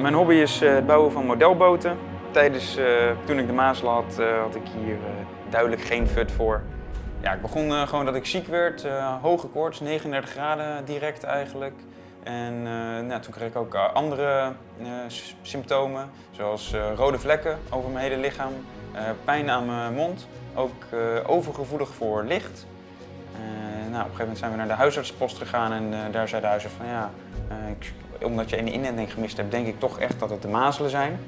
Mijn hobby is eh, het bouwen van modelboten. Tijdens, eh, toen ik de mazelen had, eh, had ik hier duidelijk geen fut voor. Ja, ik begon gewoon dat ik ziek werd, hoge koorts, 39 graden direct eigenlijk. En nou, toen kreeg ik ook andere symptomen, zoals rode vlekken over mijn hele lichaam, pijn aan mijn mond, ook overgevoelig voor licht. Nou, op een gegeven moment zijn we naar de huisartsenpost gegaan en daar zei de huisarts van ja, omdat je een inenting gemist hebt, denk ik toch echt dat het de mazelen zijn.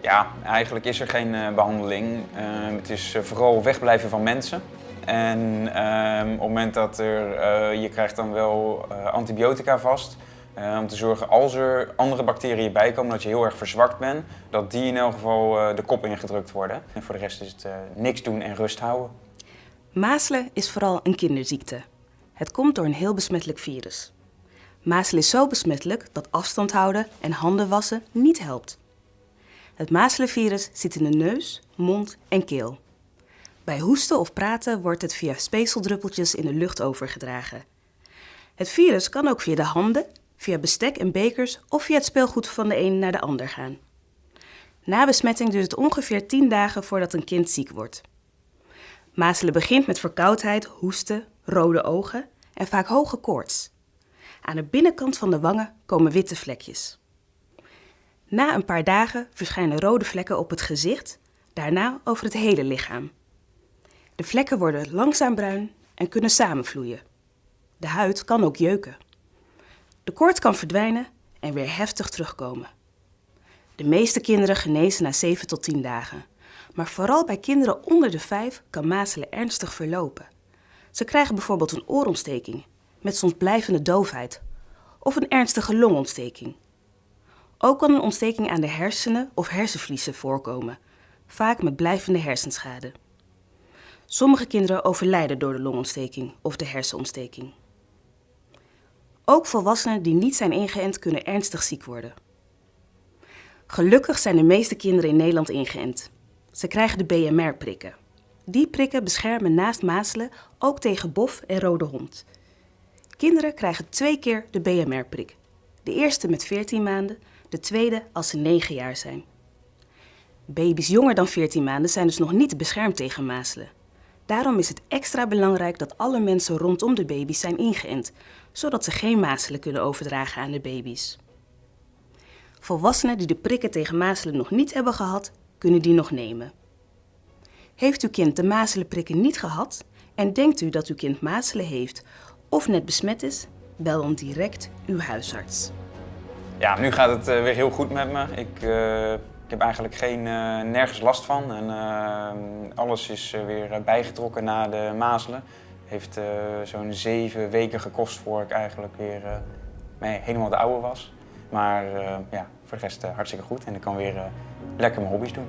Ja, eigenlijk is er geen eh, behandeling. Eh, het is eh, vooral wegblijven van mensen. En ehm, op het moment dat er, eh, je krijgt dan wel antibiotica vast. eh, om te zorgen als er andere bacteriën bij komen, dat je heel erg verzwakt bent, dat die in elk geval de kop ingedrukt worden. En voor de rest is het niks doen en rust houden. Mazelen is vooral een kinderziekte. Het komt door een heel besmettelijk virus. Mazelen is zo besmettelijk dat afstand houden en handen wassen niet helpt. Het mazelenvirus zit in de neus, mond en keel. Bij hoesten of praten wordt het via speekseldruppeltjes in de lucht overgedragen. Het virus kan ook via de handen, via bestek en bekers of via het speelgoed van de een naar de ander gaan. Na besmetting duurt het ongeveer 10 dagen voordat een kind ziek wordt. Mazelen begint met verkoudheid, hoesten, rode ogen en vaak hoge koorts. Aan de binnenkant van de wangen komen witte vlekjes. Na een paar dagen verschijnen rode vlekken op het gezicht, daarna over het hele lichaam. De vlekken worden langzaam bruin en kunnen samenvloeien. De huid kan ook jeuken. De koorts kan verdwijnen en weer heftig terugkomen. De meeste kinderen genezen na 7 tot 10 dagen. Maar vooral bij kinderen onder de 5 kan mazelen ernstig verlopen. Ze krijgen bijvoorbeeld een oorontsteking, met soms blijvende doofheid, of een ernstige longontsteking. Ook kan een ontsteking aan de hersenen of hersenvliezen voorkomen, vaak met blijvende hersenschade. Sommige kinderen overlijden door de longontsteking of de hersenontsteking. Ook volwassenen die niet zijn ingeënt kunnen ernstig ziek worden. Gelukkig zijn de meeste kinderen in Nederland ingeënt. Ze krijgen de BMR-prikken. Die prikken beschermen naast mazelen ook tegen bof en rode hond. Kinderen krijgen twee keer de BMR-prik. De eerste met 14 maanden, de tweede als ze 9 jaar zijn. Baby's jonger dan 14 maanden zijn dus nog niet beschermd tegen mazelen. Daarom is het extra belangrijk dat alle mensen rondom de baby's zijn ingeënt, zodat ze geen mazelen kunnen overdragen aan de baby's. Volwassenen die de prikken tegen mazelen nog niet hebben gehad, kunnen die nog nemen. Heeft uw kind de mazelenprikken niet gehad en denkt u dat uw kind mazelen heeft of net besmet is, bel dan direct uw huisarts. Ja, nu gaat het eh, weer heel goed met me. Ik, eh, ik heb eigenlijk geen, eh, nergens last van. En alles is weer bijgetrokken na de mazelen. Heeft zo'n zeven weken gekost voor ik eigenlijk weer helemaal de oude was. Maar ja, voor de rest hartstikke goed. En ik kan weer lekker mijn hobby's doen.